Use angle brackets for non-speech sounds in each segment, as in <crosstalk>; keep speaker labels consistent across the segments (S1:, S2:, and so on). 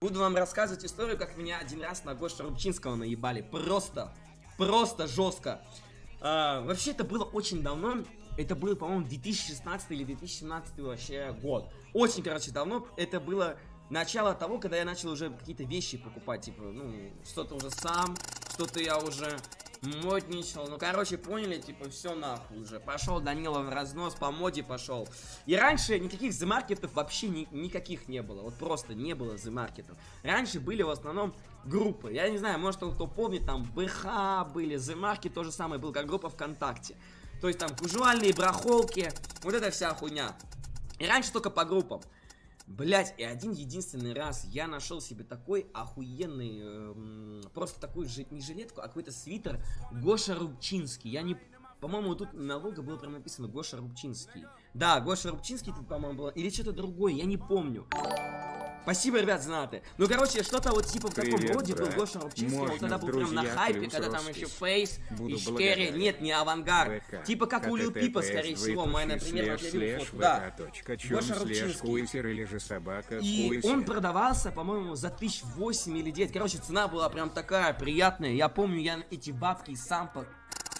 S1: Буду вам рассказывать историю, как меня один раз на Гоша Рубчинского наебали. Просто, просто жестко. А, вообще, это было очень давно. Это был, по-моему, 2016 или 2017 вообще год. Очень, короче, давно. Это было начало того, когда я начал уже какие-то вещи покупать. Типа, ну, что-то уже сам, что-то я уже модничал. Ну, короче, поняли, типа, все нахуй уже. Пошел Данила в разнос, по моде пошел. И раньше никаких замаркетов вообще ни, никаких не было. Вот просто не было замаркетов. Раньше были в основном группы. Я не знаю, может кто помнит, там БХ были, замарки то же самое был, как группа ВКонтакте. То есть там кужуальные брахолки, вот эта вся хуйня. И раньше только по группам. Блять, и один единственный раз я нашел себе такой охуенный, э, просто такую же, не жилетку, а какой-то свитер Гоша Рубчинский. Я не... По-моему, тут на лого было прям написано Гоша Рубчинский. Да, Гоша Рубчинский тут, по-моему, было. Или что-то другое, я не помню. Спасибо, ребят, знаты. Ну, короче, что-то вот типа в таком роде был Гоша Рубчинский. Он тогда был прям на хайпе, когда там еще Фейс и Шкерри. Нет, не Авангард. Типа как у Лил Пипа, скорее всего. Моя, например, вот я фотку. Да. Гоша Рубчинский. И он продавался, по-моему, за тысяч восемь или девять. Короче, цена была прям такая приятная. Я помню, я эти бабки сам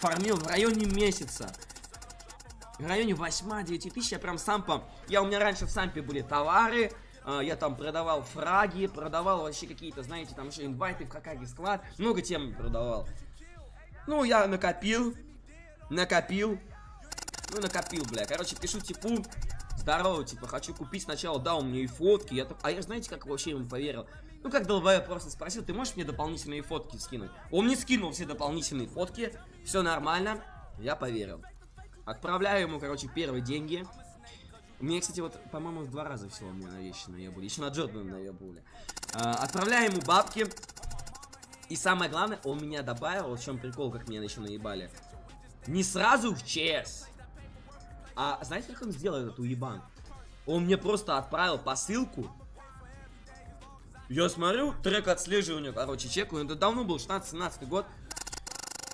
S1: фармил в районе месяца в районе 8-9 тысяч я прям сам по... Я у меня раньше в сампе были товары, я там продавал фраги, продавал вообще какие-то, знаете, там еще инвайты в Хакаге склад. Много тем продавал. Ну, я накопил. Накопил. Ну, накопил, бля. Короче, пишу типу. Здорово, типа, хочу купить сначала, дал мне и фотки. Я так... А я, знаете, как вообще ему поверил? Ну, как долбая просто спросил, ты можешь мне дополнительные фотки скинуть? Он мне скинул все дополнительные фотки. Все нормально. Я поверил. Отправляю ему, короче, первые деньги. Мне, кстати, вот, по-моему, в два раза всего мне на вещи наебали. Еще на Джордана наебали. А, отправляю ему бабки. И самое главное, он меня добавил, в чем прикол, как меня еще наебали. Не сразу в ЧС. А знаете, как он сделал этот уебан? Он мне просто отправил посылку. Я смотрю, трек отслеживания, короче, чекаю. Это давно был, 16-17 год.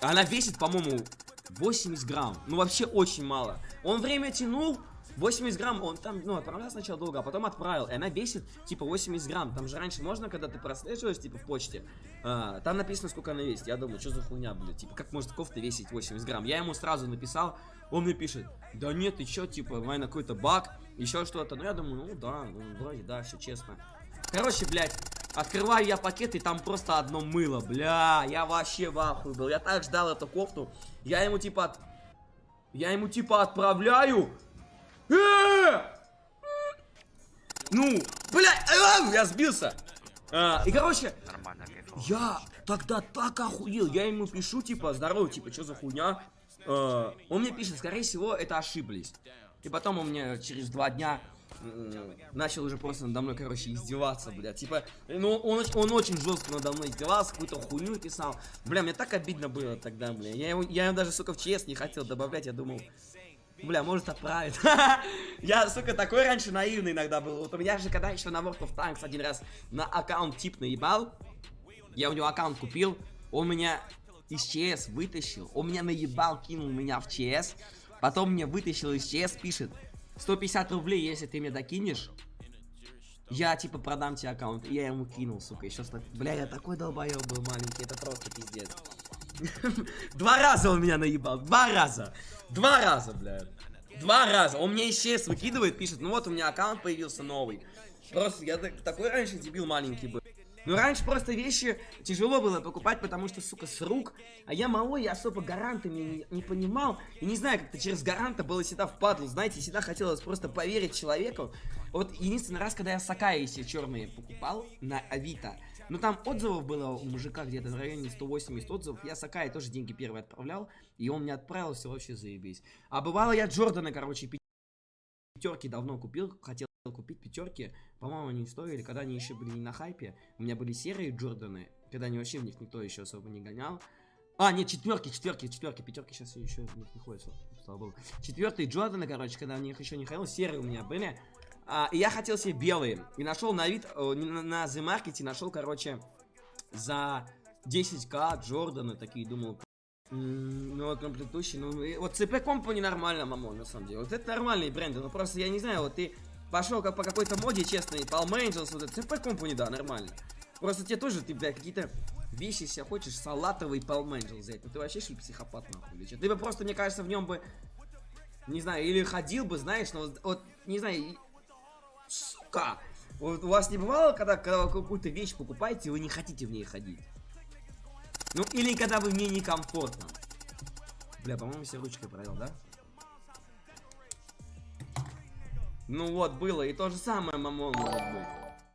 S1: Она весит, по-моему, 80 грамм. Ну, вообще очень мало. Он время тянул, 80 грамм, он там, ну, отправлял сначала долго, а потом отправил. И она весит, типа, 80 грамм. Там же раньше можно, когда ты прослеживаешь, типа, в почте, а, там написано, сколько она весит. Я думаю, что за хуйня, блядь, типа, как может кофта весить 80 грамм? Я ему сразу написал, он мне пишет, да нет, ты чё, типа, наверное, какой-то баг, еще что-то. Ну, я думаю, ну, да, ну, вроде, да, все честно. Короче, блядь, открываю я пакет, и там просто одно мыло, бля, я вообще в ахуе был. Я так ждал эту кофту, я ему, типа, от... я ему, типа, отправляю! Ну, блядь, э, я сбился. А, и, короче, я тогда так охуел. Я ему пишу, типа, здорово, типа, что за хуйня? А, он мне пишет, скорее всего, это ошиблись. И потом он мне через два дня начал уже просто надо мной, короче, издеваться, блядь. Типа, ну, он, он очень жестко надо мной издевался, какую-то хуйню писал. Бля, мне так обидно было тогда, бля. Я его, я его даже, сука, в ЧС не хотел добавлять, я думал, Бля, может отправит. <laughs> я, сука, такой раньше наивный иногда был. Вот у меня же когда еще на World of Tanks один раз на аккаунт тип наебал. Я у него аккаунт купил. Он меня из ЧС вытащил. Он меня наебал, кинул меня в ЧС. Потом мне вытащил из ЧС, пишет. 150 рублей, если ты мне докинешь. Я, типа, продам тебе аккаунт. И я ему кинул, сука. Еще что Бля, я такой долбоеб был маленький. Это просто пиздец. <laughs> Два раза он меня наебал. Два раза. Два раза, блядь. Два раза. Он мне исчез, выкидывает, пишет, ну вот у меня аккаунт появился новый. Просто я такой раньше дебил маленький был. Ну, раньше просто вещи тяжело было покупать, потому что, сука, с рук. А я малой, я особо гарантами не, не понимал. И не знаю, как-то через гаранта было всегда впадло. Знаете, всегда хотелось просто поверить человеку. Вот единственный раз, когда я Сакаи себе черные покупал на Авито, ну там отзывов было у мужика где-то в районе 180 отзывов. Я Сакай тоже деньги первые отправлял. И он мне отправил, все вообще заебись. А бывало я Джорданы, короче, пятерки давно купил. Хотел купить пятерки. По-моему, они стоили, когда они еще были не на хайпе. У меня были серые Джорданы. Когда они вообще в них никто еще особо не гонял. А, нет, четверки, четверки, четверки, пятерки сейчас еще в них не ходят, слава богу. Четвертые Джорданы, короче, когда в них еще не ходил, серые у меня были. А, и я хотел себе белые. И нашел на вид, о, на, на The Market нашел, короче, за 10к Джорданы такие, думал, ну, комплектующий, ну, вот CP Company нормально, мамон, на самом деле. Вот это нормальные бренды, но просто, я не знаю, вот ты пошел как по какой-то моде, честно, и Palm Angels, вот это, CP Company, да, нормально. Просто тебе тоже, ты, блядь, какие-то вещи себе хочешь, салатовый Palm Angels взять. Ну ты вообще, что ли, психопат, нахуй, или что? Ты бы просто, мне кажется, в нем бы, не знаю, или ходил бы, знаешь, но вот, вот не знаю, сука, вот у вас не бывало, когда, когда вы какую-то вещь покупаете, вы не хотите в ней ходить? Ну, или когда вы мне некомфортно. Бля, по-моему, все ручкой провел, да? Ну вот, было. И то же самое, мамон, может быть.